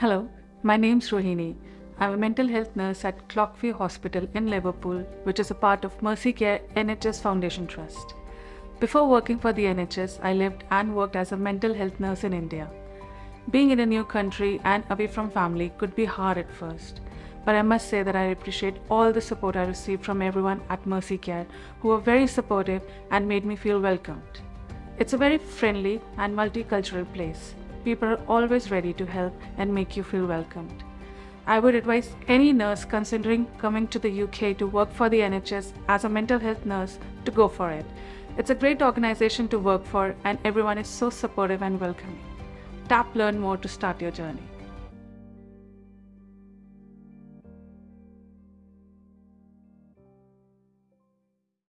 Hello, my name's Rohini. I'm a mental health nurse at Clockview Hospital in Liverpool, which is a part of Mersey Care NHS Foundation Trust. Before working for the NHS, I lived and worked as a mental health nurse in India. Being in a new country and away from family could be hard at first, but I must say that I appreciate all the support I received from everyone at Mersey Care who were very supportive and made me feel welcomed. It's a very friendly and multicultural place. People are always ready to help and make you feel welcomed. I would advise any nurse considering coming to the UK to work for the NHS as a mental health nurse to go for it. It's a great organization to work for and everyone is so supportive and welcoming. Tap Learn More to start your journey.